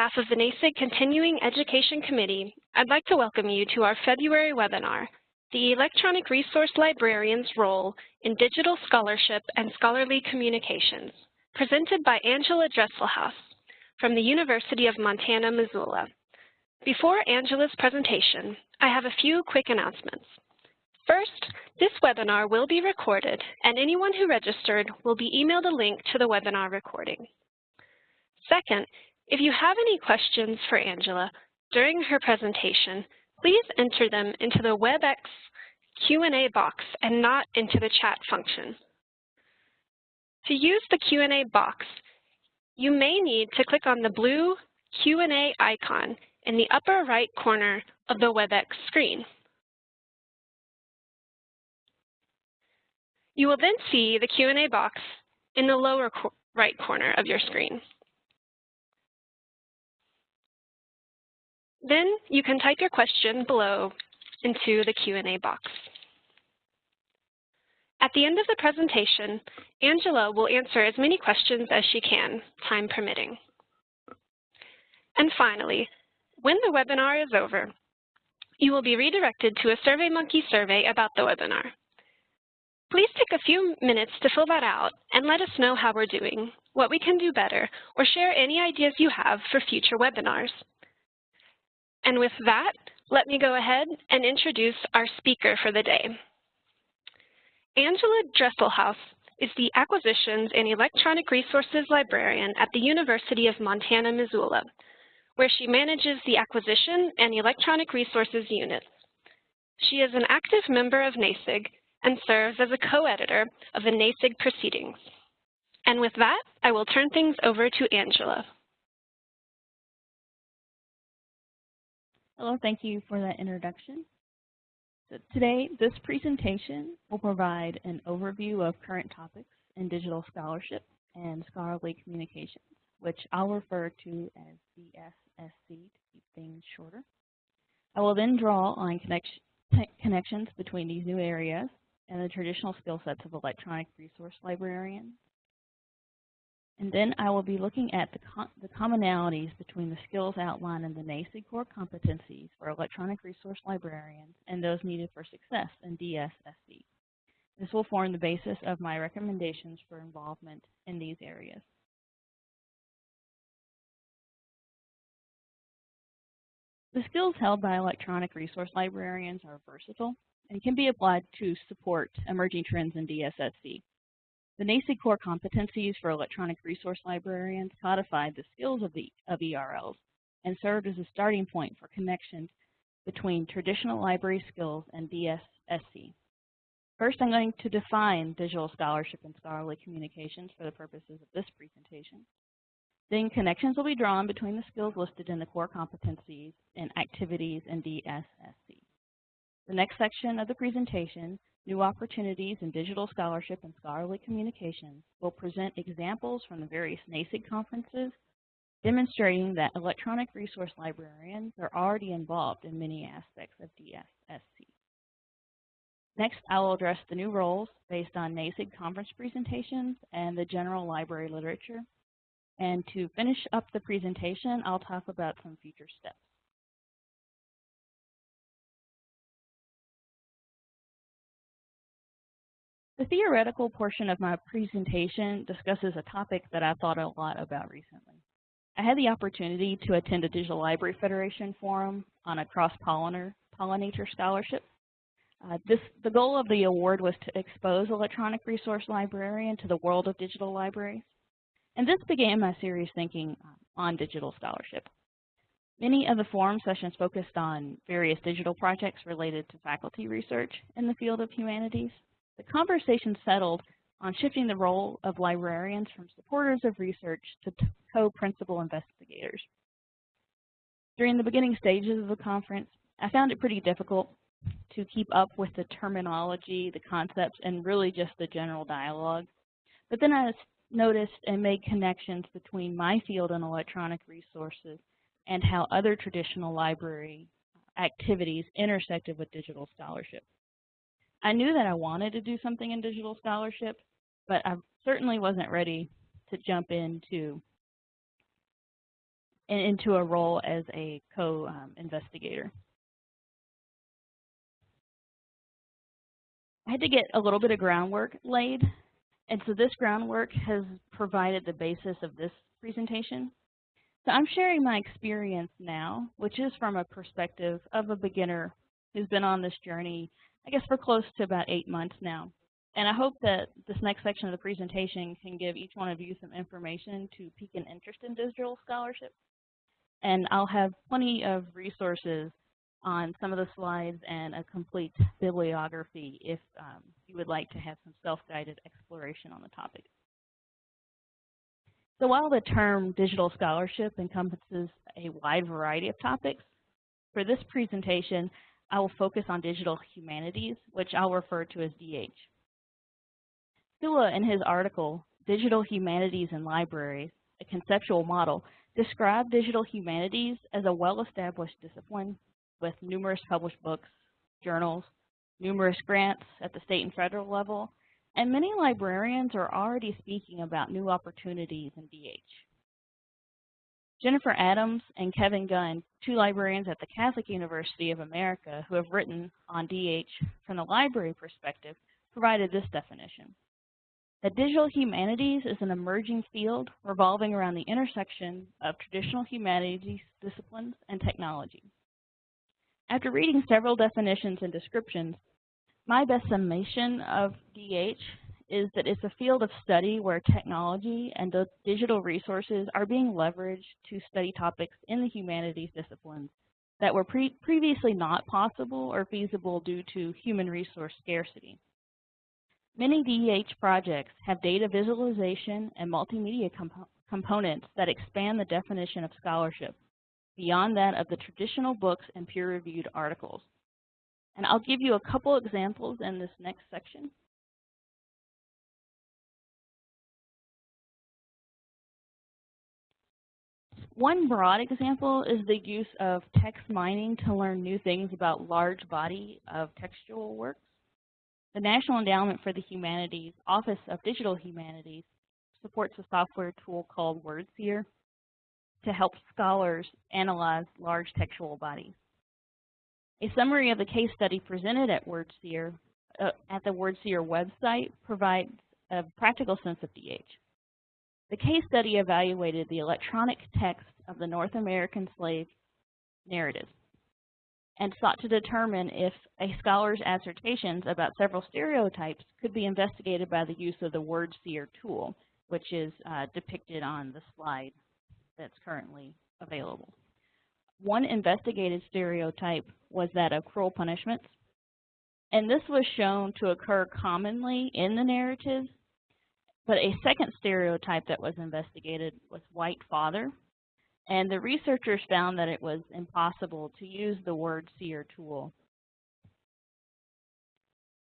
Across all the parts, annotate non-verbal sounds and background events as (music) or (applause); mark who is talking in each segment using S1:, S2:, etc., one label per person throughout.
S1: behalf of the NASIG Continuing Education Committee, I'd like to welcome you to our February webinar, The Electronic Resource Librarian's Role in Digital Scholarship and Scholarly Communications, presented by Angela Dresselhaus from the University of Montana, Missoula. Before Angela's presentation, I have a few quick announcements. First, this webinar will be recorded, and anyone who registered will be emailed a link to the webinar recording. Second, if you have any questions for Angela during her presentation, please enter them into the WebEx Q&A box and not into the chat function. To use the Q&A box, you may need to click on the blue Q&A icon in the upper right corner of the WebEx screen. You will then see the Q&A box in the lower right corner of your screen. Then you can type your question below into the Q&A box. At the end of the presentation, Angela will answer as many questions as she can, time permitting. And finally, when the webinar is over, you will be redirected to a SurveyMonkey survey about the webinar. Please take a few minutes to fill that out and let us know how we're doing, what we can do better, or share any ideas you have for future webinars. And with that, let me go ahead and introduce our speaker for the day. Angela Dresselhaus is the Acquisitions and Electronic Resources Librarian at the University of Montana, Missoula, where she manages the Acquisition and Electronic Resources Unit. She is an active member of NASIG and serves as a co-editor of the NASIG proceedings. And with that, I will turn things over to Angela.
S2: Hello, thank you for that introduction. So today, this presentation will provide an overview of current topics in digital scholarship and scholarly communications, which I'll refer to as DSSC to keep things shorter. I will then draw on connection, connections between these new areas and the traditional skill sets of electronic resource librarians and then I will be looking at the, the commonalities between the skills outlined in the NASIG core competencies for electronic resource librarians and those needed for success in DSSC. This will form the basis of my recommendations for involvement in these areas. The skills held by electronic resource librarians are versatile and can be applied to support emerging trends in DSSC. The NASIG core competencies for electronic resource librarians codified the skills of, the, of ERLs and served as a starting point for connections between traditional library skills and DSSC. First, I'm going to define digital scholarship and scholarly communications for the purposes of this presentation. Then connections will be drawn between the skills listed in the core competencies and activities in DSSC. The next section of the presentation New Opportunities in Digital Scholarship and Scholarly Communications will present examples from the various NASIG conferences demonstrating that electronic resource librarians are already involved in many aspects of DSSC. Next, I will address the new roles based on NASIG conference presentations and the general library literature. And to finish up the presentation, I'll talk about some future steps. The theoretical portion of my presentation discusses a topic that I've thought a lot about recently. I had the opportunity to attend a Digital Library Federation forum on a cross-pollinator pollinator scholarship. Uh, this, the goal of the award was to expose electronic resource librarian to the world of digital libraries. And this began my serious thinking uh, on digital scholarship. Many of the forum sessions focused on various digital projects related to faculty research in the field of humanities. The conversation settled on shifting the role of librarians from supporters of research to co-principal investigators. During the beginning stages of the conference, I found it pretty difficult to keep up with the terminology, the concepts, and really just the general dialogue. But then I noticed and made connections between my field and electronic resources and how other traditional library activities intersected with digital scholarship. I knew that I wanted to do something in digital scholarship, but I certainly wasn't ready to jump into into a role as a co-investigator. I had to get a little bit of groundwork laid, and so this groundwork has provided the basis of this presentation. So I'm sharing my experience now, which is from a perspective of a beginner who's been on this journey, I guess for close to about eight months now. And I hope that this next section of the presentation can give each one of you some information to pique an interest in digital scholarship. And I'll have plenty of resources on some of the slides and a complete bibliography if um, you would like to have some self-guided exploration on the topic. So while the term digital scholarship encompasses a wide variety of topics, for this presentation, I will focus on digital humanities, which I'll refer to as DH. Sula, in his article, Digital Humanities in Libraries, a Conceptual Model, described digital humanities as a well-established discipline with numerous published books, journals, numerous grants at the state and federal level, and many librarians are already speaking about new opportunities in DH. Jennifer Adams and Kevin Gunn, two librarians at the Catholic University of America who have written on DH from the library perspective, provided this definition. That digital humanities is an emerging field revolving around the intersection of traditional humanities disciplines and technology. After reading several definitions and descriptions, my best summation of DH is that it's a field of study where technology and digital resources are being leveraged to study topics in the humanities disciplines that were pre previously not possible or feasible due to human resource scarcity. Many DEH projects have data visualization and multimedia comp components that expand the definition of scholarship beyond that of the traditional books and peer-reviewed articles. And I'll give you a couple examples in this next section. One broad example is the use of text mining to learn new things about large body of textual works. The National Endowment for the Humanities Office of Digital Humanities supports a software tool called WordSeer to help scholars analyze large textual bodies. A summary of the case study presented at WordSeer, uh, at the WordSeer website provides a practical sense of DH. The case study evaluated the electronic text of the North American slave narrative and sought to determine if a scholar's assertions about several stereotypes could be investigated by the use of the WordSeer tool, which is uh, depicted on the slide that's currently available. One investigated stereotype was that of cruel punishments, and this was shown to occur commonly in the narrative, but a second stereotype that was investigated was white father, and the researchers found that it was impossible to use the word seer tool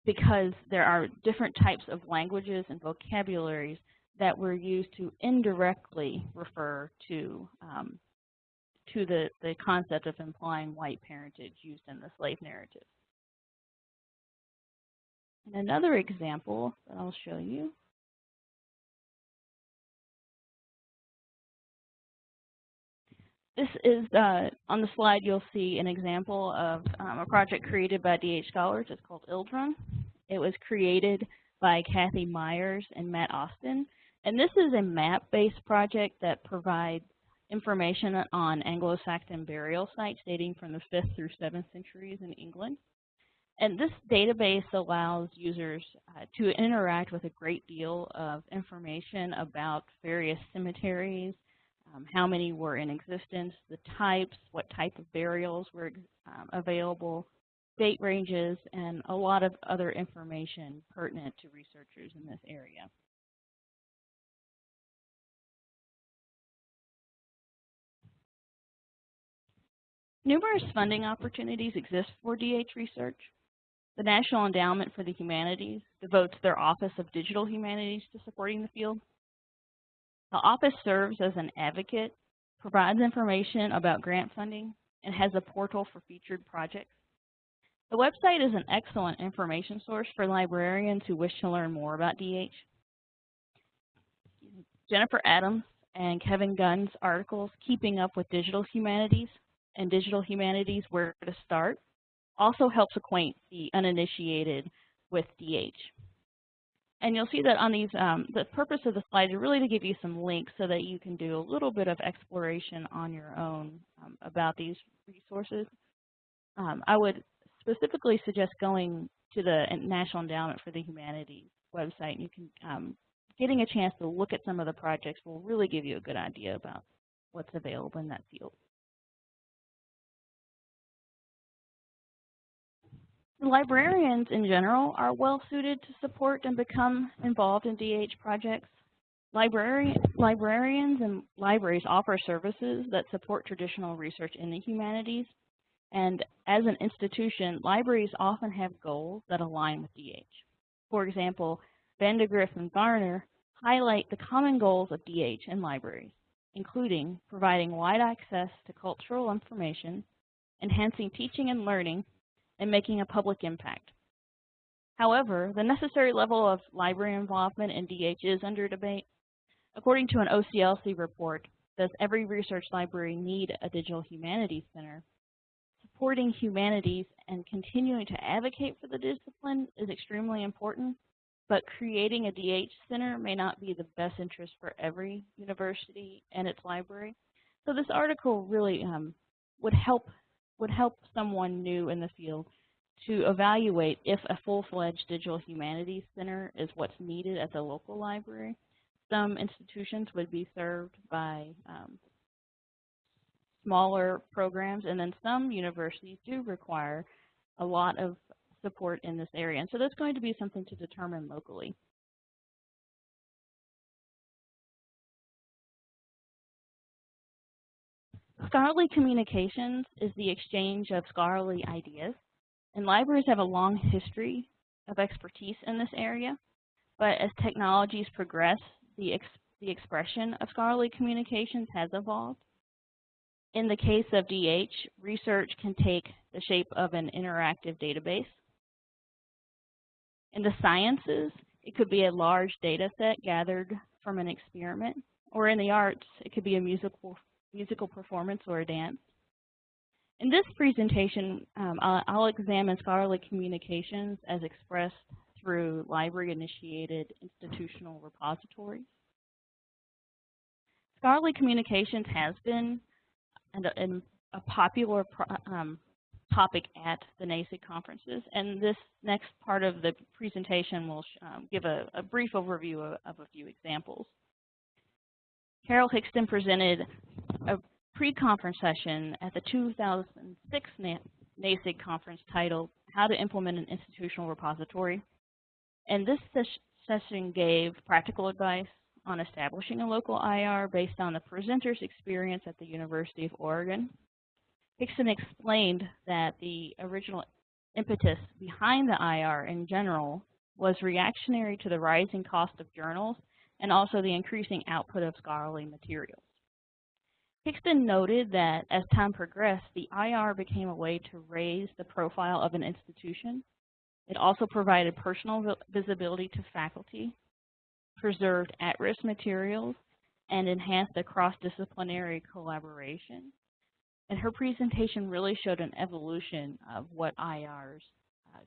S2: because there are different types of languages and vocabularies that were used to indirectly refer to um, to the, the concept of implying white parentage used in the slave narrative. And another example that I'll show you This is, uh, on the slide you'll see an example of um, a project created by DH Scholars. It's called Ildrum. It was created by Kathy Myers and Matt Austin. And this is a map-based project that provides information on Anglo-Saxon burial sites dating from the 5th through 7th centuries in England. And this database allows users uh, to interact with a great deal of information about various cemeteries, um, how many were in existence, the types, what type of burials were um, available, date ranges, and a lot of other information pertinent to researchers in this area. Numerous funding opportunities exist for DH research. The National Endowment for the Humanities devotes their Office of Digital Humanities to supporting the field. The office serves as an advocate, provides information about grant funding, and has a portal for featured projects. The website is an excellent information source for librarians who wish to learn more about DH. Jennifer Adams and Kevin Gunn's articles, Keeping Up with Digital Humanities and Digital Humanities, Where to Start, also helps acquaint the uninitiated with DH. And you'll see that on these, um, the purpose of the slide is really to give you some links so that you can do a little bit of exploration on your own um, about these resources. Um, I would specifically suggest going to the National Endowment for the Humanities website. And You can, um, getting a chance to look at some of the projects will really give you a good idea about what's available in that field. Librarians in general are well suited to support and become involved in DH projects. Librari librarians and libraries offer services that support traditional research in the humanities. And as an institution, libraries often have goals that align with DH. For example, Vandegrift and Varner highlight the common goals of DH and libraries, including providing wide access to cultural information, enhancing teaching and learning, and making a public impact. However, the necessary level of library involvement in DH is under debate. According to an OCLC report, does every research library need a digital humanities center? Supporting humanities and continuing to advocate for the discipline is extremely important, but creating a DH center may not be the best interest for every university and its library. So this article really um, would help would help someone new in the field to evaluate if a full-fledged digital humanities center is what's needed at the local library. Some institutions would be served by um, smaller programs, and then some universities do require a lot of support in this area. And so that's going to be something to determine locally. Scholarly communications is the exchange of scholarly ideas. And libraries have a long history of expertise in this area. But as technologies progress, the, ex the expression of scholarly communications has evolved. In the case of DH, research can take the shape of an interactive database. In the sciences, it could be a large data set gathered from an experiment. Or in the arts, it could be a musical musical performance, or a dance. In this presentation, um, I'll, I'll, examine scholarly communications as expressed through library-initiated institutional repositories. Scholarly communications has been and a popular um, topic at the NASIG conferences, and this next part of the presentation will um, give a, a, brief overview of, of a few examples. Carol Hixson presented a pre-conference session at the 2006 NASIG conference titled How to Implement an Institutional Repository. And this ses session gave practical advice on establishing a local IR based on the presenter's experience at the University of Oregon. Hixson explained that the original impetus behind the IR in general was reactionary to the rising cost of journals and also the increasing output of scholarly materials. Hixson noted that as time progressed, the IR became a way to raise the profile of an institution. It also provided personal visibility to faculty, preserved at-risk materials, and enhanced a cross-disciplinary collaboration. And her presentation really showed an evolution of what IRs uh,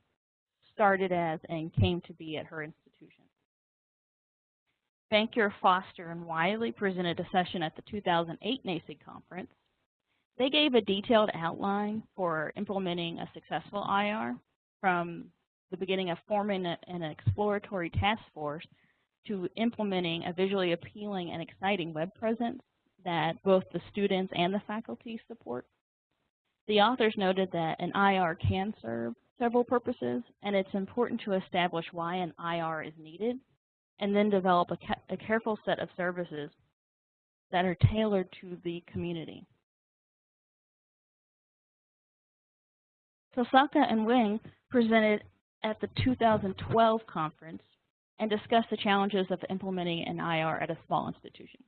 S2: started as and came to be at her institution. Bankier, Foster, and Wiley presented a session at the 2008 NASIG conference. They gave a detailed outline for implementing a successful IR from the beginning of forming an exploratory task force to implementing a visually appealing and exciting web presence that both the students and the faculty support. The authors noted that an IR can serve several purposes, and it's important to establish why an IR is needed and then develop a, a careful set of services that are tailored to the community. Tosaka and Weng presented at the 2012 conference and discussed the challenges of implementing an IR at a small institution.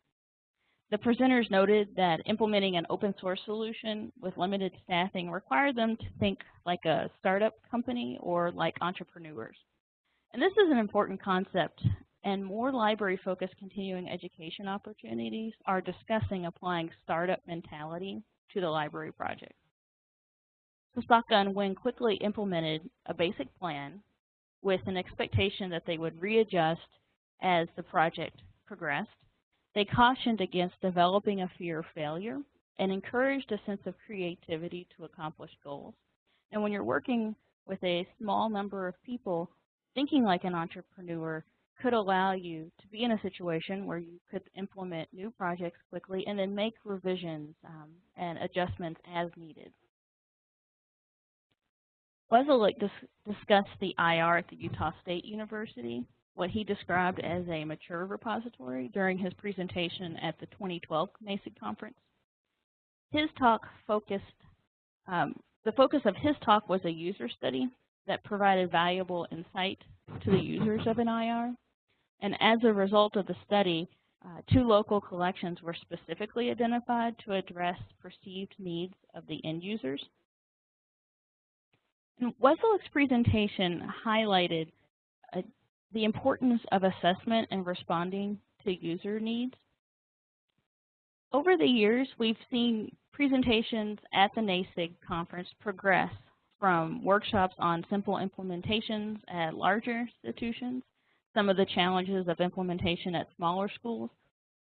S2: The presenters noted that implementing an open source solution with limited staffing required them to think like a startup company or like entrepreneurs. And this is an important concept and more library-focused continuing education opportunities are discussing applying startup mentality to the library project. Tosaka and Weng quickly implemented a basic plan with an expectation that they would readjust as the project progressed. They cautioned against developing a fear of failure and encouraged a sense of creativity to accomplish goals. And when you're working with a small number of people, thinking like an entrepreneur could allow you to be in a situation where you could implement new projects quickly and then make revisions um, and adjustments as needed. Wesolek dis discussed the IR at the Utah State University, what he described as a mature repository during his presentation at the 2012 NASIG conference. His talk focused, um, the focus of his talk was a user study that provided valuable insight to the users of an IR. And as a result of the study, uh, two local collections were specifically identified to address perceived needs of the end users. And presentation highlighted uh, the importance of assessment and responding to user needs. Over the years, we've seen presentations at the NASIG conference progress from workshops on simple implementations at larger institutions some of the challenges of implementation at smaller schools,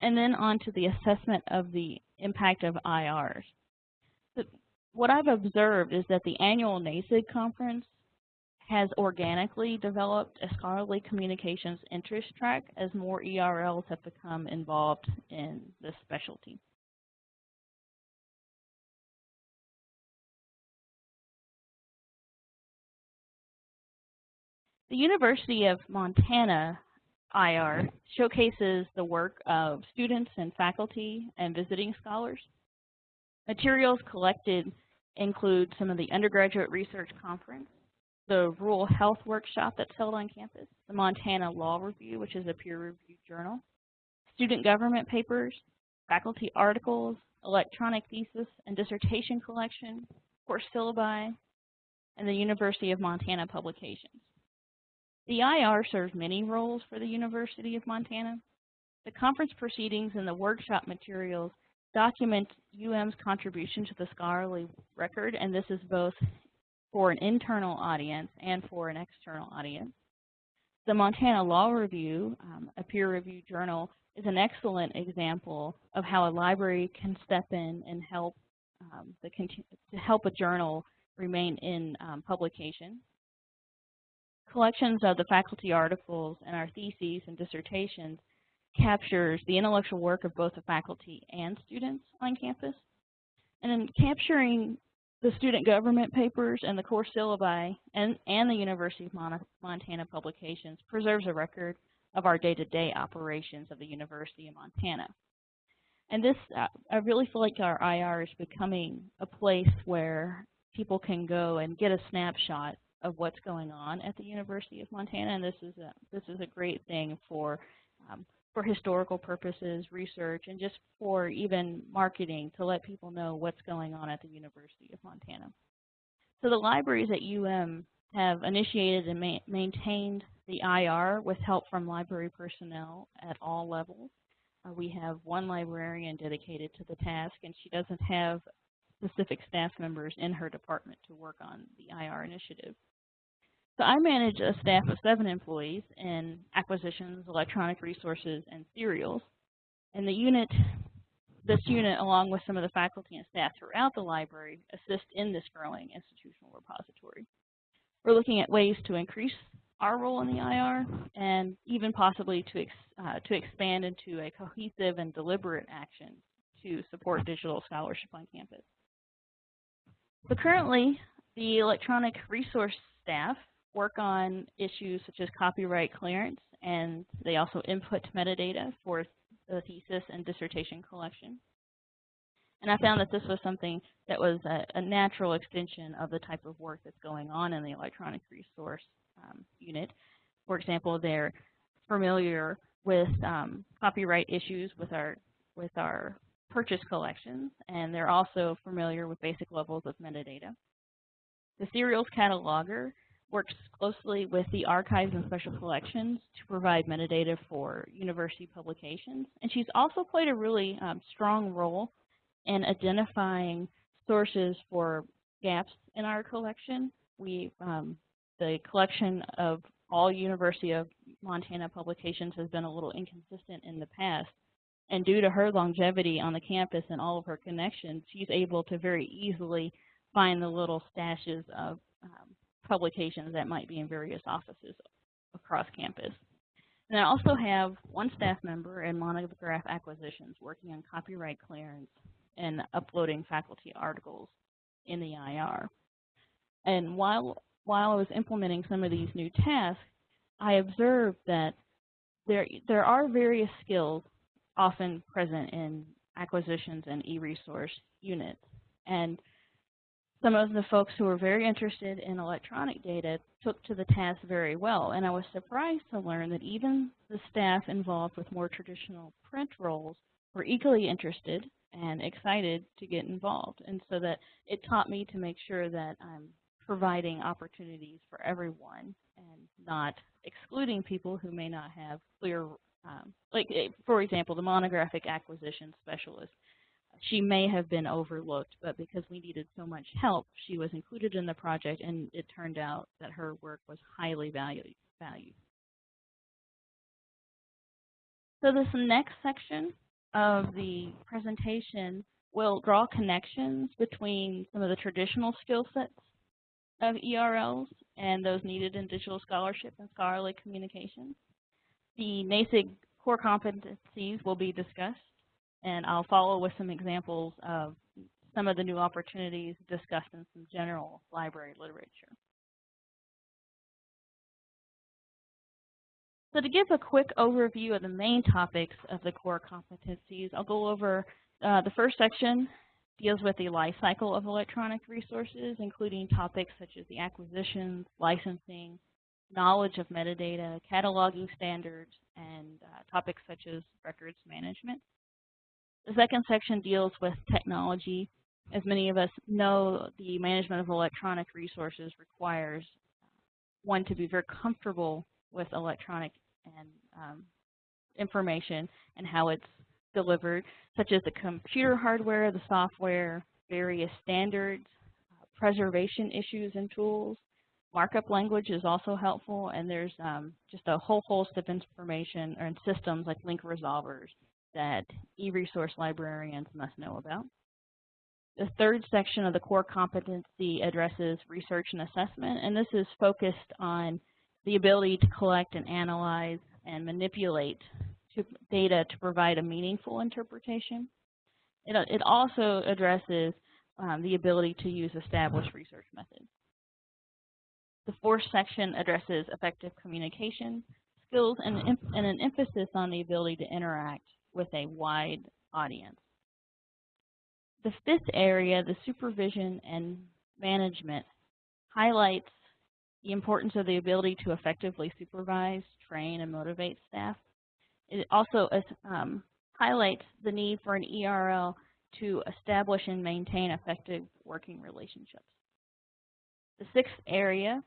S2: and then on to the assessment of the impact of IRs. What I've observed is that the annual NASIG conference has organically developed a scholarly communications interest track as more ERLs have become involved in this specialty. The University of Montana IR showcases the work of students and faculty and visiting scholars. Materials collected include some of the undergraduate research conference, the rural health workshop that's held on campus, the Montana Law Review, which is a peer-reviewed journal, student government papers, faculty articles, electronic thesis and dissertation collection, course syllabi, and the University of Montana publications. The IR serves many roles for the University of Montana. The conference proceedings and the workshop materials document UM's contribution to the scholarly record, and this is both for an internal audience and for an external audience. The Montana Law Review, um, a peer-reviewed journal, is an excellent example of how a library can step in and help um, the to help a journal remain in um, publication collections of the faculty articles and our theses and dissertations captures the intellectual work of both the faculty and students on campus. And in capturing the student government papers and the course syllabi and, and the University of Montana publications preserves a record of our day-to-day -day operations of the University of Montana. And this, uh, I really feel like our IR is becoming a place where people can go and get a snapshot of what's going on at the University of Montana, and this is a, this is a great thing for um, for historical purposes, research, and just for even marketing to let people know what's going on at the University of Montana. So the libraries at UM have initiated and ma maintained the IR with help from library personnel at all levels. Uh, we have one librarian dedicated to the task, and she doesn't have specific staff members in her department to work on the IR initiative. So I manage a staff of seven employees in acquisitions, electronic resources, and serials. And the unit, this unit, along with some of the faculty and staff throughout the library, assist in this growing institutional repository. We're looking at ways to increase our role in the IR and even possibly to, ex, uh, to expand into a cohesive and deliberate action to support digital scholarship on campus. So currently, the electronic resource staff work on issues such as copyright clearance, and they also input metadata for the thesis and dissertation collection. And I found that this was something that was a, a natural extension of the type of work that's going on in the electronic resource um, unit. For example, they're familiar with um, copyright issues with our with our purchase collections, and they're also familiar with basic levels of metadata. The serials cataloger works closely with the archives and special collections to provide metadata for university publications. And she's also played a really um, strong role in identifying sources for gaps in our collection. We, um, the collection of all University of Montana publications has been a little inconsistent in the past. And due to her longevity on the campus and all of her connections, she's able to very easily find the little stashes of um, publications that might be in various offices across campus. And I also have one staff member in monograph acquisitions working on copyright clearance and uploading faculty articles in the IR. And while, while I was implementing some of these new tasks, I observed that there, there are various skills often present in acquisitions and e-resource units. And some of the folks who were very interested in electronic data took to the task very well. And I was surprised to learn that even the staff involved with more traditional print roles were equally interested and excited to get involved. And so that it taught me to make sure that I'm providing opportunities for everyone and not excluding people who may not have clear um, like, eh, for example, the monographic acquisition specialist. She may have been overlooked, but because we needed so much help, she was included in the project, and it turned out that her work was highly valued. valued. So this next section of the presentation will draw connections between some of the traditional skill sets of ERLs and those needed in digital scholarship and scholarly communications. The NASIG core competencies will be discussed, and I'll follow with some examples of some of the new opportunities discussed in some general library literature. So to give a quick overview of the main topics of the core competencies, I'll go over uh, the first section deals with the life cycle of electronic resources, including topics such as the acquisitions, licensing, knowledge of metadata, cataloging standards, and uh, topics such as records management. The second section deals with technology. As many of us know, the management of electronic resources requires one to be very comfortable with electronic and um, information and how it's delivered, such as the computer hardware, the software, various standards, uh, preservation issues and tools, Markup language is also helpful, and there's um, just a whole host of information or systems like link resolvers that e-resource librarians must know about. The third section of the core competency addresses research and assessment, and this is focused on the ability to collect and analyze and manipulate to data to provide a meaningful interpretation. It, it also addresses um, the ability to use established research methods. The fourth section addresses effective communication skills and, and an emphasis on the ability to interact with a wide audience. The fifth area, the supervision and management, highlights the importance of the ability to effectively supervise, train, and motivate staff. It also um, highlights the need for an ERL to establish and maintain effective working relationships. The sixth area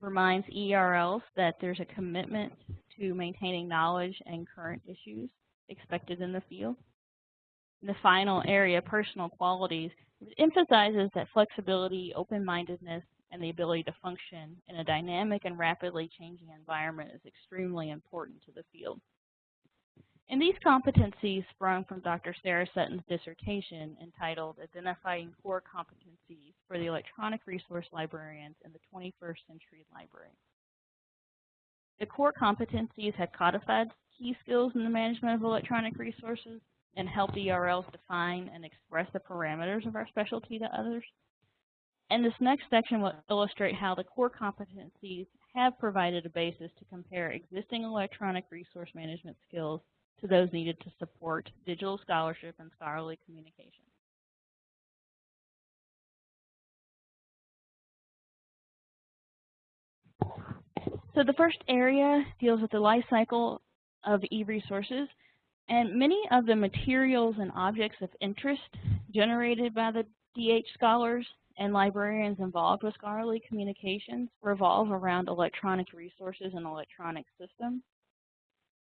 S2: reminds ERLs that there's a commitment to maintaining knowledge and current issues expected in the field. In the final area, personal qualities, emphasizes that flexibility, open-mindedness, and the ability to function in a dynamic and rapidly changing environment is extremely important to the field. And these competencies sprung from Dr. Sarah Sutton's dissertation entitled Identifying Core Competencies for the Electronic Resource Librarians in the 21st Century Library. The core competencies have codified key skills in the management of electronic resources and help ERLs define and express the parameters of our specialty to others. And this next section will illustrate how the core competencies have provided a basis to compare existing electronic resource management skills to those needed to support digital scholarship and scholarly communication. So the first area deals with the life cycle of e-resources, and many of the materials and objects of interest generated by the DH scholars and librarians involved with scholarly communications revolve around electronic resources and electronic systems.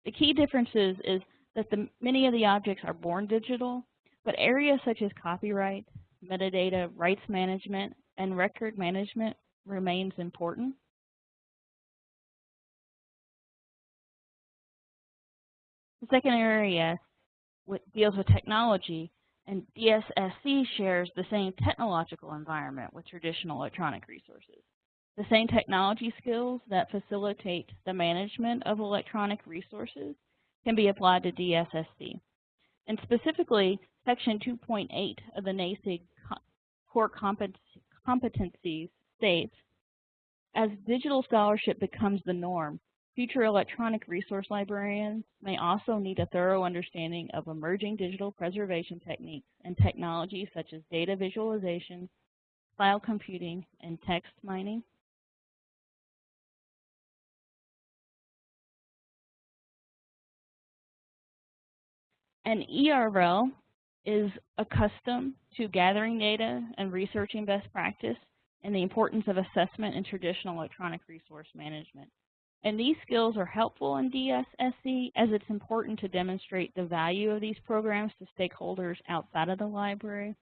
S2: The key differences is that the, many of the objects are born digital, but areas such as copyright, metadata, rights management, and record management remains important. The second area deals with technology, and DSSC shares the same technological environment with traditional electronic resources. The same technology skills that facilitate the management of electronic resources can be applied to DSSC. And specifically, Section 2.8 of the NASIG core competencies states, as digital scholarship becomes the norm, future electronic resource librarians may also need a thorough understanding of emerging digital preservation techniques and technologies such as data visualization, file computing, and text mining. An ERL is accustomed to gathering data and researching best practice and the importance of assessment in traditional electronic resource management. And these skills are helpful in DSSC as it's important to demonstrate the value of these programs to stakeholders outside of the library,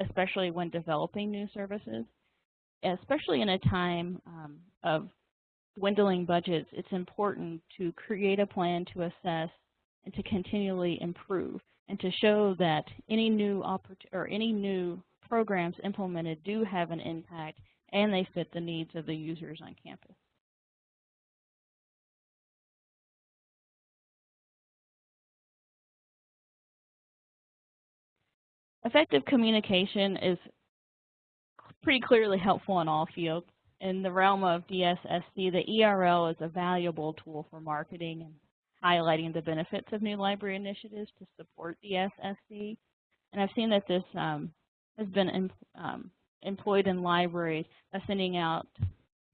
S2: especially when developing new services. Especially in a time um, of dwindling budgets, it's important to create a plan to assess and to continually improve and to show that any new or any new programs implemented do have an impact and they fit the needs of the users on campus. Effective communication is pretty clearly helpful in all fields. In the realm of DSSC, the ERL is a valuable tool for marketing and highlighting the benefits of new library initiatives to support DSSC. And I've seen that this um, has been em um, employed in libraries by sending out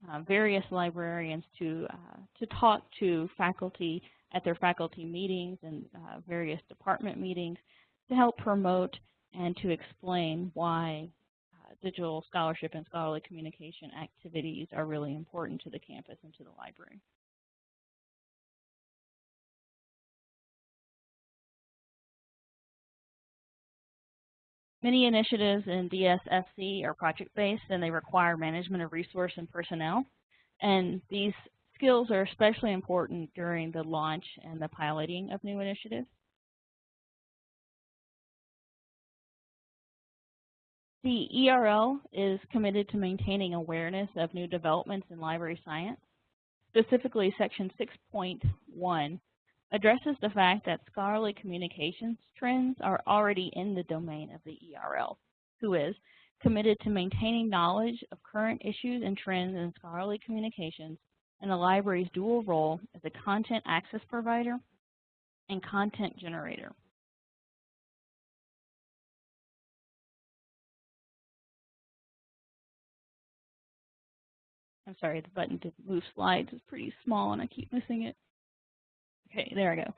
S2: uh, various librarians to, uh, to talk to faculty at their faculty meetings and uh, various department meetings to help promote and to explain why uh, digital scholarship and scholarly communication activities are really important to the campus and to the library. Many initiatives in DSSC are project-based and they require management of resource and personnel. And these skills are especially important during the launch and the piloting of new initiatives. The ERL is committed to maintaining awareness of new developments in library science. Specifically, Section 6.1 addresses the fact that scholarly communications trends are already in the domain of the ERL, who is committed to maintaining knowledge of current issues and trends in scholarly communications and the library's dual role as a content access provider and content generator. I'm sorry, the button to move slides is pretty small and I keep missing it. Okay, there I go. All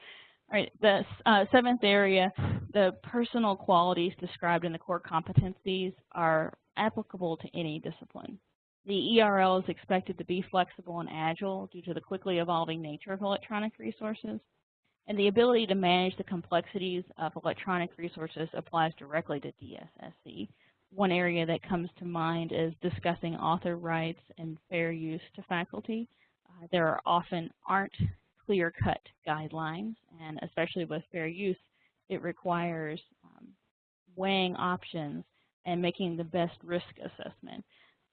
S2: right, the uh, seventh area, the personal qualities described in the core competencies are applicable to any discipline. The ERL is expected to be flexible and agile due to the quickly evolving nature of electronic resources, and the ability to manage the complexities of electronic resources applies directly to DSSC. One area that comes to mind is discussing author rights and fair use to faculty. Uh, there are often aren't clear-cut guidelines, and especially with fair use, it requires um, weighing options and making the best risk assessment.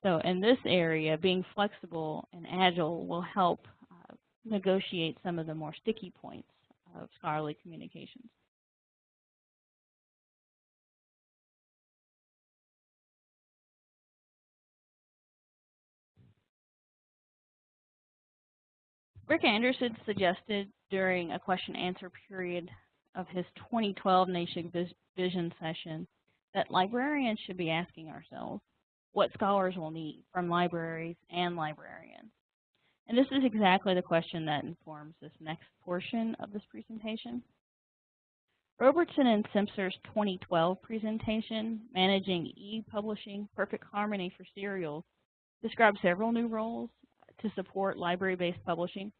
S2: So in this area, being flexible and agile will help uh, negotiate some of the more sticky points of scholarly communications. Rick Anderson suggested during a question answer period of his 2012 Nation Vision session that librarians should be asking ourselves what scholars will need from libraries and librarians. And this is exactly the question that informs this next portion of this presentation. Robertson and Simpson's 2012 presentation, Managing E-Publishing Perfect Harmony for Serials, describes several new roles to support library-based publishing.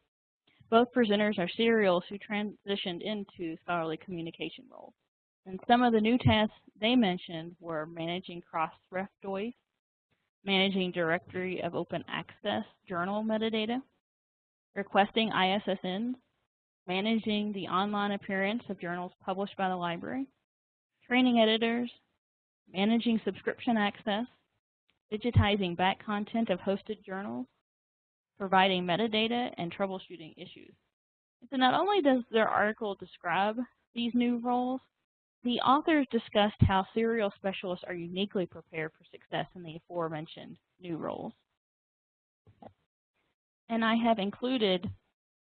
S2: Both presenters are serials who transitioned into scholarly communication roles. And some of the new tasks they mentioned were managing Crossref DOIs, managing Directory of Open Access journal metadata, requesting ISSNs, managing the online appearance of journals published by the library, training editors, managing subscription access, digitizing back content of hosted journals, providing metadata, and troubleshooting issues. So not only does their article describe these new roles, the authors discussed how serial specialists are uniquely prepared for success in the aforementioned new roles. And I have included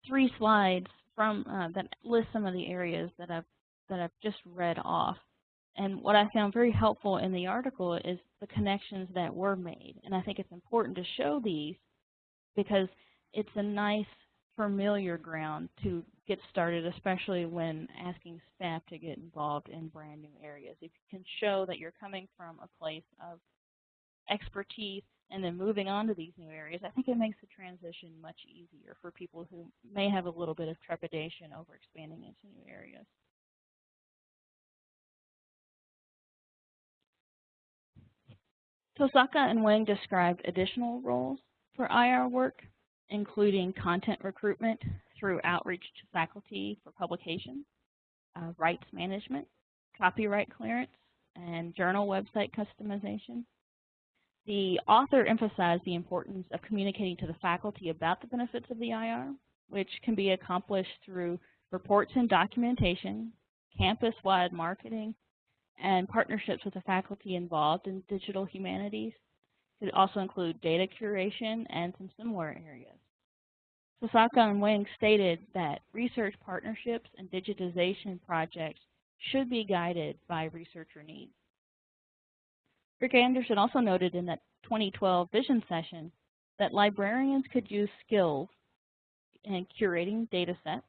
S2: three slides from uh, that list some of the areas that I've that I've just read off. And what I found very helpful in the article is the connections that were made. And I think it's important to show these because it's a nice familiar ground to get started, especially when asking staff to get involved in brand new areas. If you can show that you're coming from a place of expertise and then moving on to these new areas, I think it makes the transition much easier for people who may have a little bit of trepidation over expanding into new areas. Tosaka and Weng described additional roles for IR work, including content recruitment through outreach to faculty for publication, uh, rights management, copyright clearance, and journal website customization. The author emphasized the importance of communicating to the faculty about the benefits of the IR, which can be accomplished through reports and documentation, campus-wide marketing, and partnerships with the faculty involved in digital humanities. Could also include data curation and some similar areas. Tosaka and Weng stated that research partnerships and digitization projects should be guided by researcher needs. Rick Anderson also noted in that 2012 vision session that librarians could use skills in curating data sets,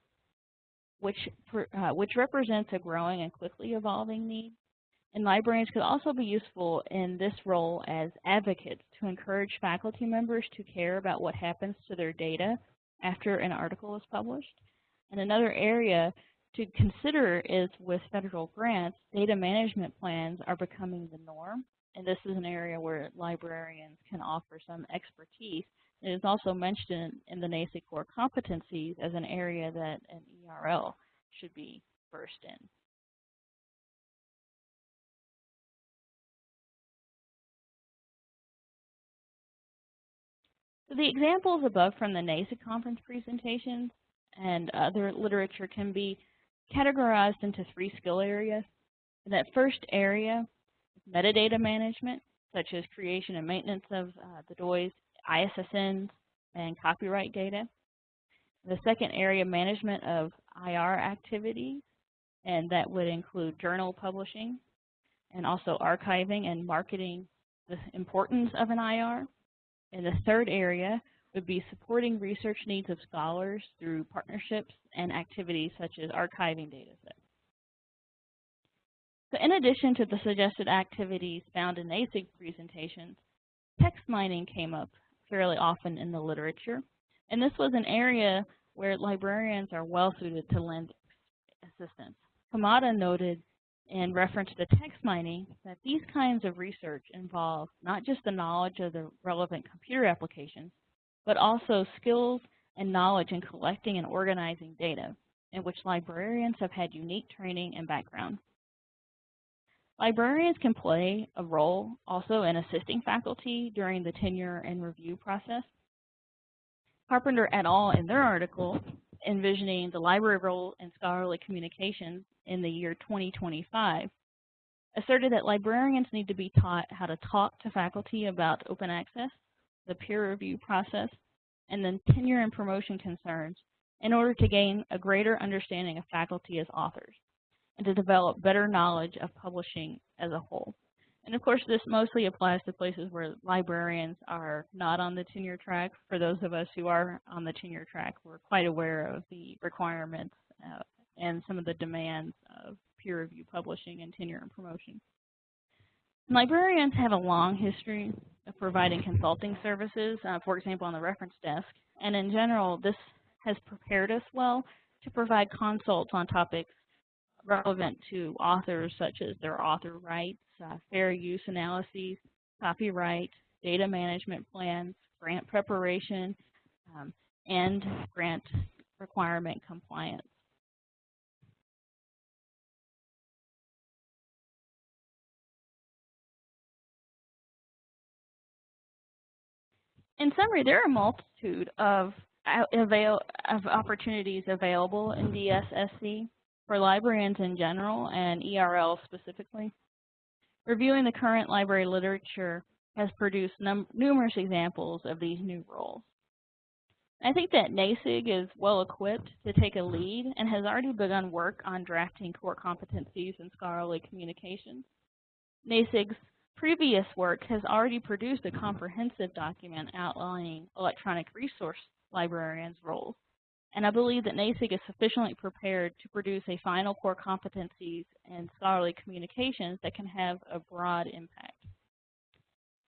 S2: which, uh, which represents a growing and quickly evolving need. And librarians could also be useful in this role as advocates to encourage faculty members to care about what happens to their data after an article is published. And another area to consider is with federal grants, data management plans are becoming the norm and this is an area where librarians can offer some expertise. It is also mentioned in the NASIG core competencies as an area that an ERL should be versed in. The examples above from the NASIG conference presentations and other literature can be categorized into three skill areas. that first area is metadata management, such as creation and maintenance of uh, the DOIs, ISSNs, and copyright data. The second area, management of IR activities, and that would include journal publishing, and also archiving and marketing the importance of an IR. And the third area would be supporting research needs of scholars through partnerships and activities such as archiving data sets. So in addition to the suggested activities found in NASIG presentations, text mining came up fairly often in the literature. And this was an area where librarians are well suited to lend assistance. Kamada noted in reference to text mining that these kinds of research involve not just the knowledge of the relevant computer applications, but also skills and knowledge in collecting and organizing data, in which librarians have had unique training and background. Librarians can play a role also in assisting faculty during the tenure and review process. Carpenter et al. in their article, Envisioning the Library Role in Scholarly Communications in the year 2025, asserted that librarians need to be taught how to talk to faculty about open access, the peer review process, and then tenure and promotion concerns in order to gain a greater understanding of faculty as authors and to develop better knowledge of publishing as a whole. And of course, this mostly applies to places where librarians are not on the tenure track. For those of us who are on the tenure track, we're quite aware of the requirements uh, and some of the demands of peer review publishing and tenure and promotion. Librarians have a long history of providing consulting services, uh, for example, on the reference desk, and in general, this has prepared us well to provide consults on topics relevant to authors such as their author rights, uh, fair use analyses, copyright, data management plans, grant preparation, um, and grant requirement compliance. In summary, there are a multitude of, avail of opportunities available in DSSC for librarians in general and ERL specifically. Reviewing the current library literature has produced numerous examples of these new roles. I think that NASIG is well equipped to take a lead and has already begun work on drafting core competencies in scholarly communications. NASIG's previous work has already produced a comprehensive document outlining electronic resource librarians' roles, and I believe that NASIG is sufficiently prepared to produce a final core competencies and scholarly communications that can have a broad impact.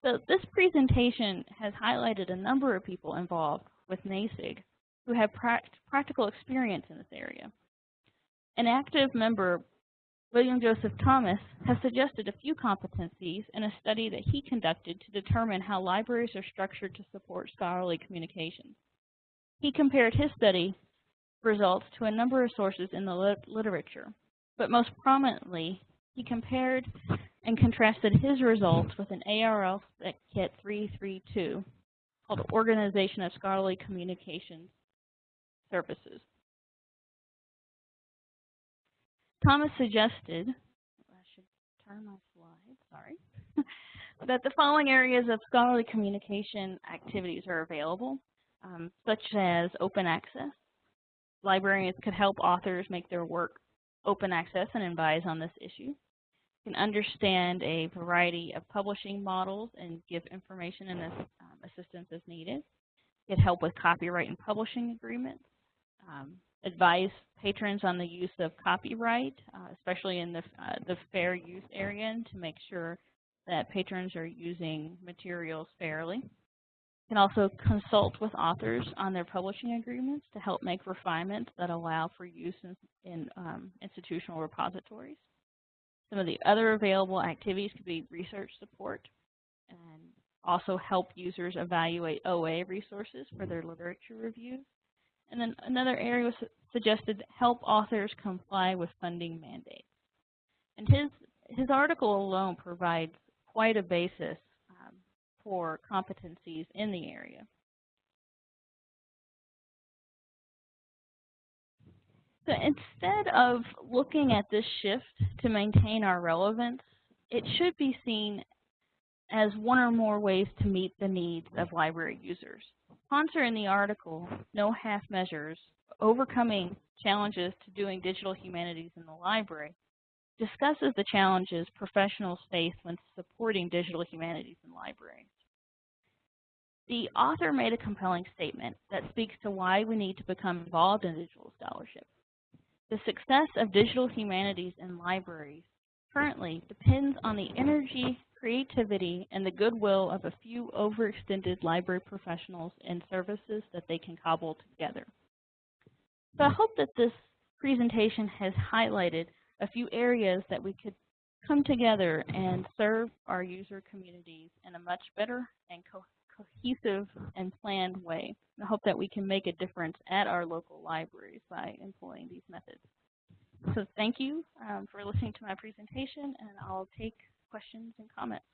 S2: So this presentation has highlighted a number of people involved with NASIG who have pract practical experience in this area. An active member, William Joseph Thomas, has suggested a few competencies in a study that he conducted to determine how libraries are structured to support scholarly communications. He compared his study results to a number of sources in the lit literature, but most prominently, he compared and contrasted his results with an ARL Kit 332 called Organization of Scholarly Communications Services. Thomas suggested, I should turn my slide, sorry, (laughs) that the following areas of scholarly communication activities are available, um, such as open access. Librarians could help authors make their work open access and advise on this issue can understand a variety of publishing models and give information and um, assistance as needed. Get help with copyright and publishing agreements. Um, advise patrons on the use of copyright, uh, especially in the, uh, the fair use area to make sure that patrons are using materials fairly. You Can also consult with authors on their publishing agreements to help make refinements that allow for use in, in um, institutional repositories. Some of the other available activities could be research support and also help users evaluate OA resources for their literature reviews. And then another area was suggested help authors comply with funding mandates. And his, his article alone provides quite a basis um, for competencies in the area. So instead of looking at this shift to maintain our relevance, it should be seen as one or more ways to meet the needs of library users. Posner in the article, No Half Measures, Overcoming Challenges to Doing Digital Humanities in the Library, discusses the challenges professionals face when supporting digital humanities in libraries. The author made a compelling statement that speaks to why we need to become involved in digital scholarship. The success of digital humanities in libraries currently depends on the energy, creativity, and the goodwill of a few overextended library professionals and services that they can cobble together. So I hope that this presentation has highlighted a few areas that we could come together and serve our user communities in a much better and co cohesive and planned way. I hope that we can make a difference at our local libraries by employing these methods. So thank you um, for listening to my presentation, and I'll take questions and comments.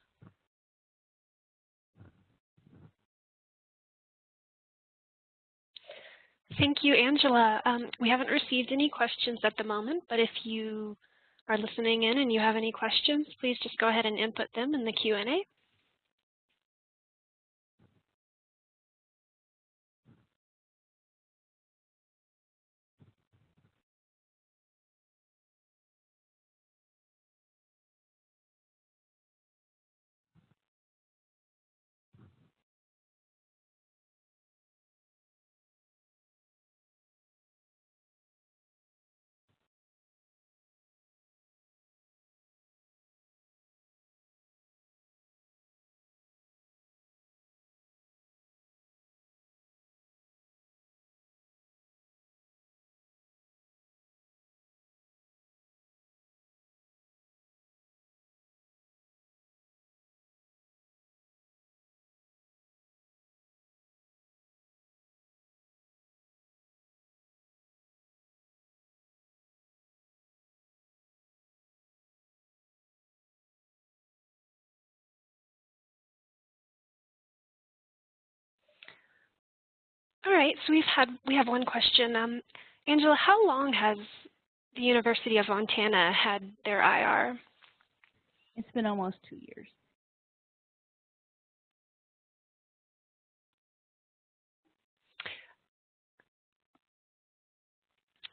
S1: Thank you, Angela. Um, we haven't received any questions at the moment, but if you are listening in and you have any questions, please just go ahead and input them in the Q&A. All right, so we've had we have one question. Um, Angela, how long has the University of Montana had their IR?
S2: It's been almost two years.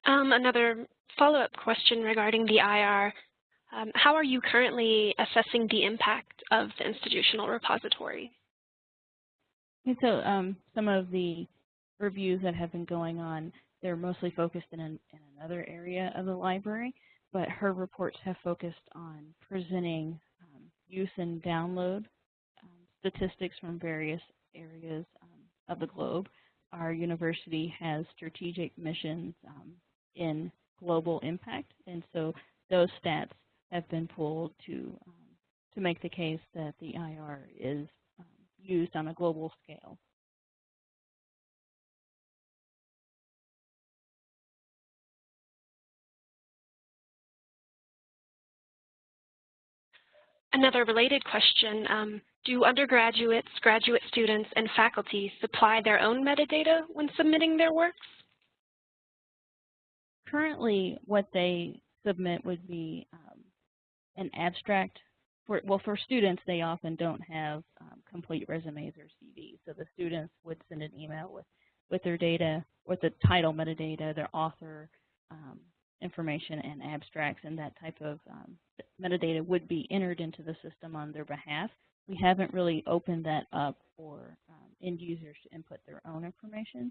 S1: Um, another follow-up question regarding the IR. Um, how are you currently assessing the impact of the institutional repository?
S2: And so um, some of the reviews that have been going on, they're mostly focused in, an, in another area of the library, but her reports have focused on presenting um, use and download um, statistics from various areas um, of the globe. Our university has strategic missions um, in global impact, and so those stats have been pulled to um, to make the case that the IR is used on a global scale.
S1: Another related question, um, do undergraduates, graduate students, and faculty supply their own metadata when submitting their works?
S2: Currently, what they submit would be um, an abstract. For, well, for students, they often don't have um, complete resumes or CVs. So the students would send an email with, with their data, with the title metadata, their author um, information, and abstracts, and that type of um, metadata would be entered into the system on their behalf. We haven't really opened that up for um, end users to input their own information.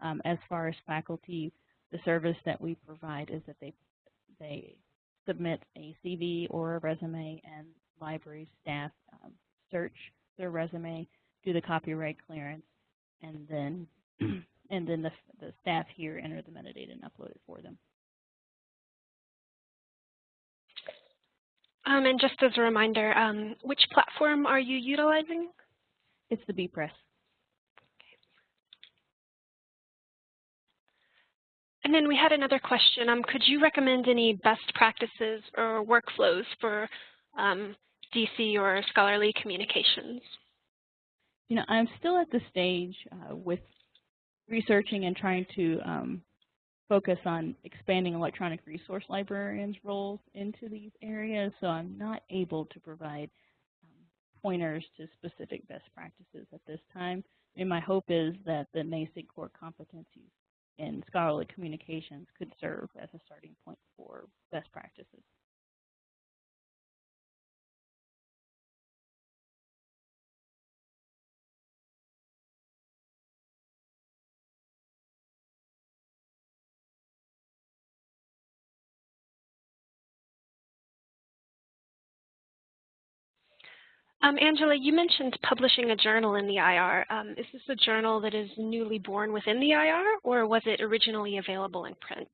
S2: Um, as far as faculty, the service that we provide is that they they submit a CV or a resume and library staff um, search their resume, do the copyright clearance, and then (clears throat) and then the, the staff here enter the metadata and upload it for them.
S1: Um, and just as a reminder, um, which platform are you utilizing?
S2: It's the bepress.
S1: And then we had another question. Um, could you recommend any best practices or workflows for um, DC or scholarly communications?
S2: You know, I'm still at the stage uh, with researching and trying to um, focus on expanding electronic resource librarians' roles into these areas, so I'm not able to provide um, pointers to specific best practices at this time. Mean, my hope is that the NASIG core competencies in scholarly communications could serve as a starting point for best practices.
S1: Um, Angela, you mentioned publishing a journal in the IR. Um, is this a journal that is newly born within the IR, or was it originally available in print?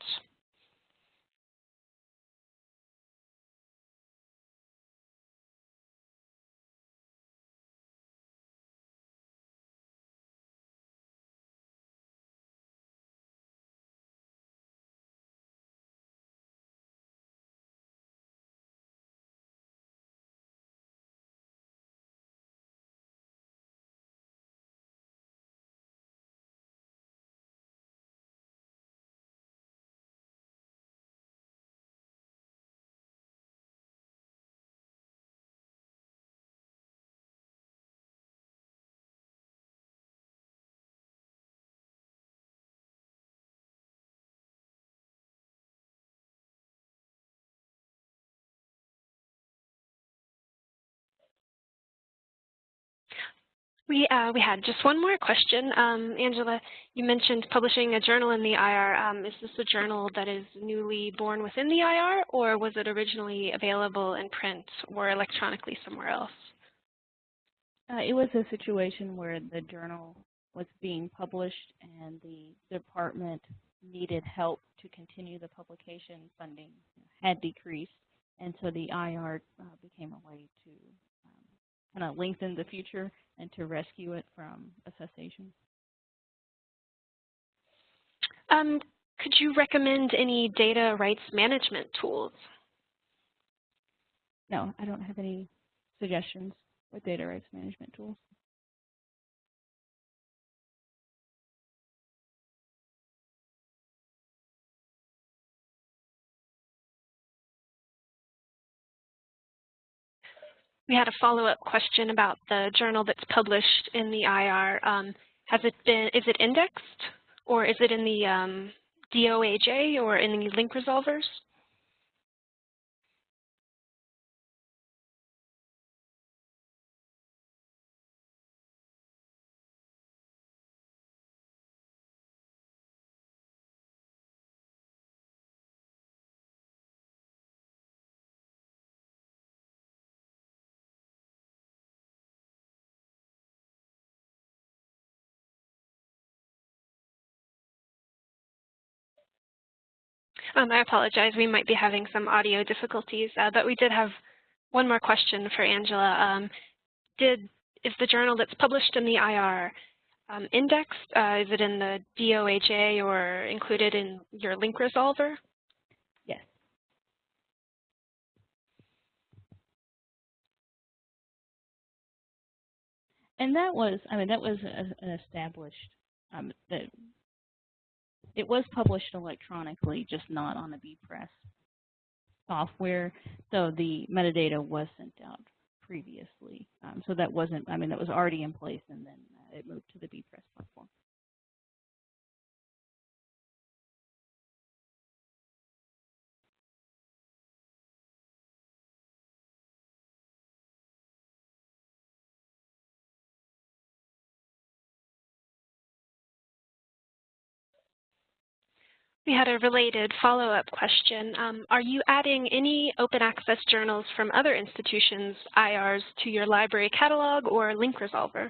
S1: We, uh, we had just one more question. Um, Angela, you mentioned publishing a journal in the IR. Um, is this a journal that is newly born within the IR, or was it originally available in print or electronically somewhere else?
S2: Uh, it was a situation where the journal was being published and the department needed help to continue the publication funding had decreased, and so the IR uh, became a way to kind of lengthen the future and to rescue it from a cessation.
S1: Um, could you recommend any data rights management tools?
S2: No, I don't have any suggestions with data rights management tools.
S1: We had a follow-up question about the journal that's published in the IR. Um, has it been, is it indexed or is it in the um, DOAJ or in the link resolvers? Um, I apologize. We might be having some audio difficulties, uh, but we did have one more question for Angela. Um, did is the journal that's published in the IR um, indexed? Uh, is it in the DOAJ or included in your link resolver?
S2: Yes. And that was, I mean, that was an established, um, that it was published electronically, just not on the bepress software. So the metadata was sent out previously. Um, so that wasn't, I mean, that was already in place and then uh, it moved to the bepress platform.
S1: We had a related follow-up question. Um, are you adding any open access journals from other institutions' IRs to your library catalog or link resolver?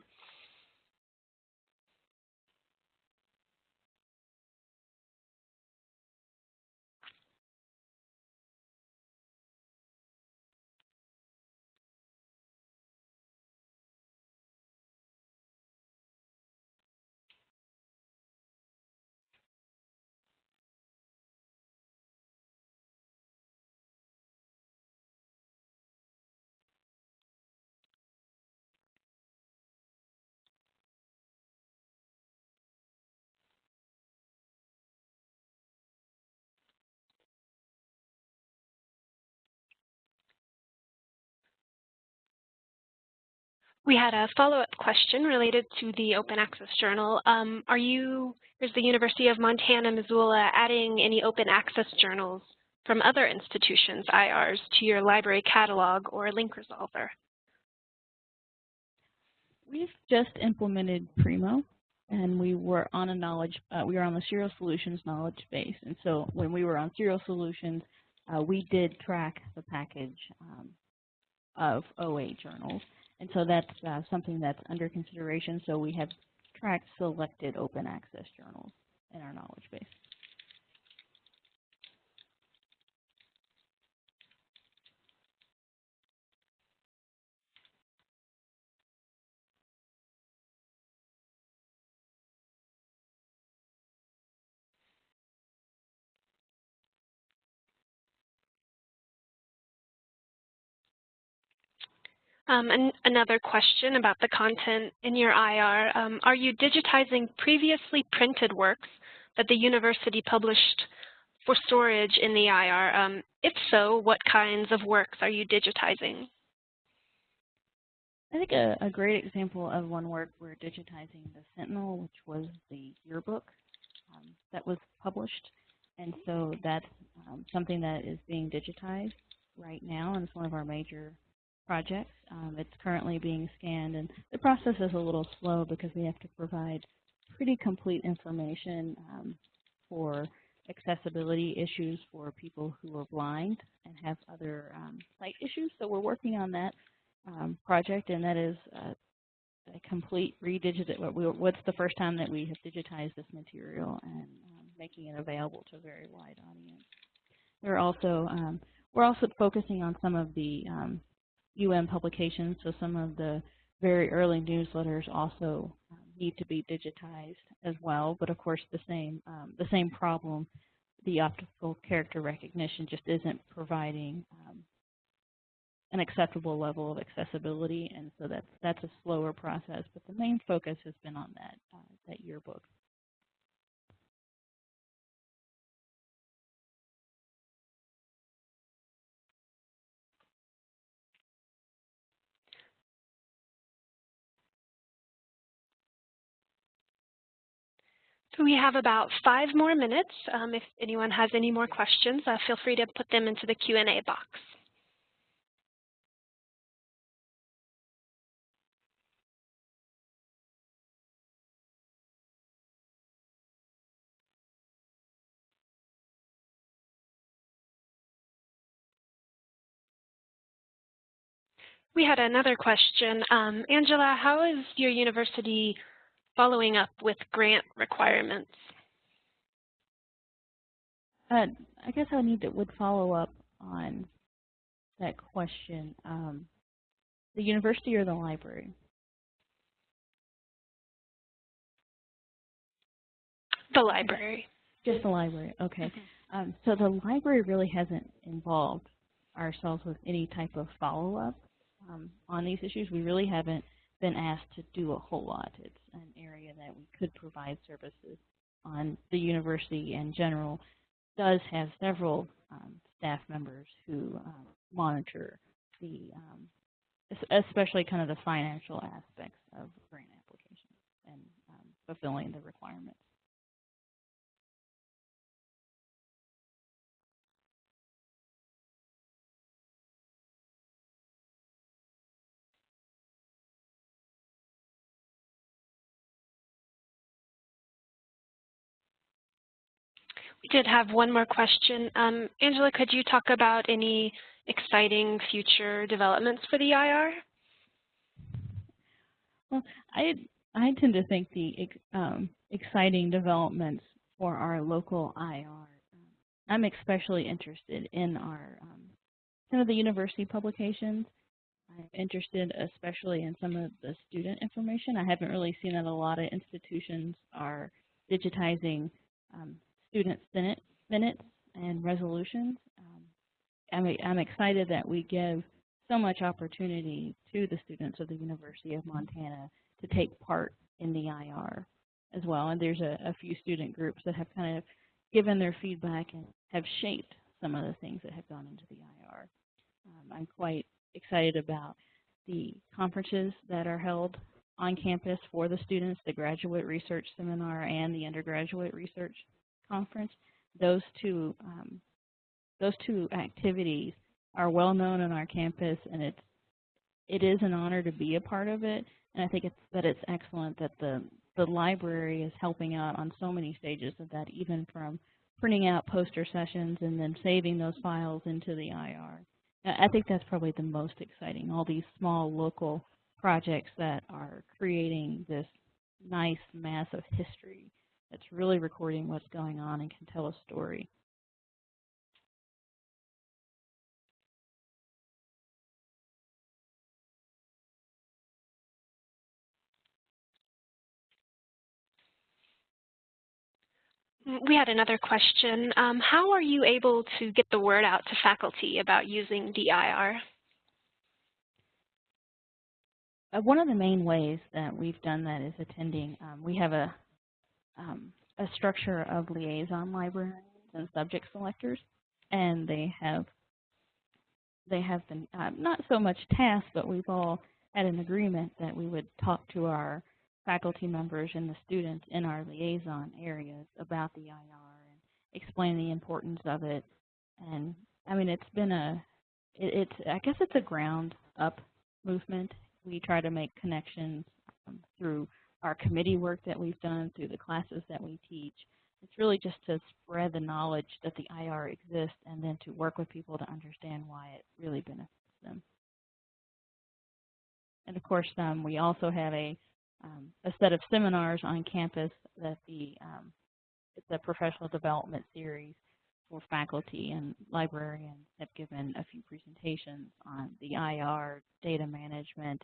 S1: We had a follow-up question related to the Open Access Journal. Um, are you, is the University of Montana, Missoula adding any open access journals from other institutions, IRs, to your library catalog or link resolver?
S2: We've just implemented Primo, and we were on a knowledge, uh, we were on the Serials Solutions knowledge base. And so when we were on Serials Solutions, uh, we did track the package um, of OA journals. And so that's uh, something that's under consideration. So we have tracked selected open access journals in our knowledge base.
S1: Um, and another question about the content in your IR. Um, are you digitizing previously printed works that the university published for storage in the IR? Um, if so, what kinds of works are you digitizing?
S2: I think a, a, great example of one work we're digitizing the Sentinel, which was the yearbook um, that was published. And so that's um, something that is being digitized right now, and it's one of our major projects. Um, it's currently being scanned, and the process is a little slow because we have to provide pretty complete information um, for accessibility issues for people who are blind and have other um, sight issues. So we're working on that um, project, and that is uh, a complete redigit. What's the first time that we have digitized this material and um, making it available to a very wide audience. We're also um, we're also focusing on some of the UM publications, so some of the very early newsletters also um, need to be digitized as well. But of course, the same um, the same problem, the optical character recognition just isn't providing um, an acceptable level of accessibility, and so that's that's a slower process. But the main focus has been on that uh, that yearbook.
S1: We have about five more minutes. Um, if anyone has any more questions, uh, feel free to put them into the Q&A box. We had another question. Um, Angela, how is your university following up with grant requirements?
S2: Uh, I guess I need to would follow up on that question. Um, the university or the library?
S1: The library.
S2: Just the library, okay.
S1: Mm -hmm.
S2: um, so the library really hasn't involved ourselves with any type of follow-up um, on these issues. We really haven't been asked to do a whole lot. It's an area that we could provide services on. The university in general does have several um, staff members who um, monitor the, um, especially kind of the financial aspects of grant applications and um, fulfilling the requirements.
S1: We did have one more question. Um, Angela, could you talk about any exciting future developments for the IR?
S2: Well, I I tend to think the um, exciting developments for our local IR. Um, I'm especially interested in our um, some of the university publications. I'm interested especially in some of the student information. I haven't really seen that a lot of institutions are digitizing um, student minutes and resolutions. Um, I'm, I'm excited that we give so much opportunity to the students of the University of Montana to take part in the IR as well. And there's a, a few student groups that have kind of given their feedback and have shaped some of the things that have gone into the IR. Um, I'm quite excited about the conferences that are held on campus for the students, the graduate research seminar and the undergraduate research conference, those two um, those two activities are well known on our campus, and it's it is an honor to be a part of it. And I think it's that it's excellent that the the library is helping out on so many stages of that, even from printing out poster sessions and then saving those files into the IR. I think that's probably the most exciting, all these small local projects that are creating this nice mass of history that's really recording what's going on and can tell a story.
S1: We had another question. Um, how are you able to get the word out to faculty about using DIR?
S2: Uh, one of the main ways that we've done that is attending. Um, we have a um, a structure of liaison librarians and subject selectors, and they have they have been uh, not so much tasked, but we've all had an agreement that we would talk to our faculty members and the students in our liaison areas about the IR and explain the importance of it. And I mean, it's been a, it, it's I guess it's a ground up movement. We try to make connections um, through our committee work that we've done, through the classes that we teach. It's really just to spread the knowledge that the IR exists and then to work with people to understand why it really benefits them. And of course, um, we also have a, um, a set of seminars on campus that the um, it's a professional development series for faculty and librarians have given a few presentations on the IR, data management,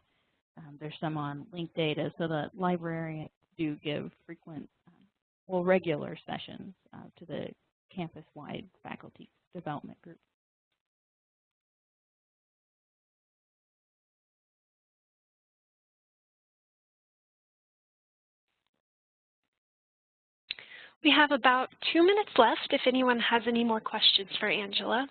S2: um, there's some on linked data, so the librarians do give frequent, um, well, regular sessions uh, to the campus-wide faculty development group.
S1: We have about two minutes left if anyone has any more questions for Angela.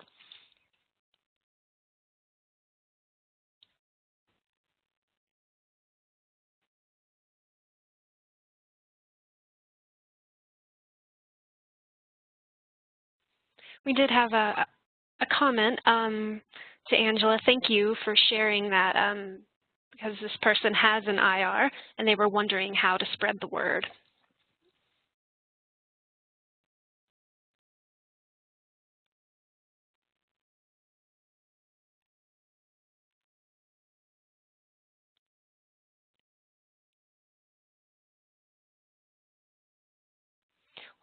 S1: We did have a, a comment um, to Angela. Thank you for sharing that um, because this person has an IR and they were wondering how to spread the word.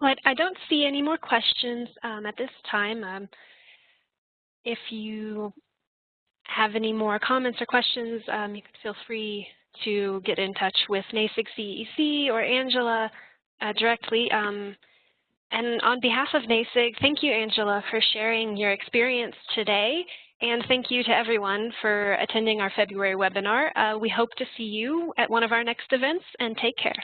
S1: Well, I don't see any more questions um, at this time. Um, if you have any more comments or questions, um, you can feel free to get in touch with NASIG CEC or Angela uh, directly. Um, and on behalf of NASIG, thank you, Angela, for sharing your experience today. And thank you to everyone for attending our February webinar. Uh, we hope to see you at one of our next events, and take care.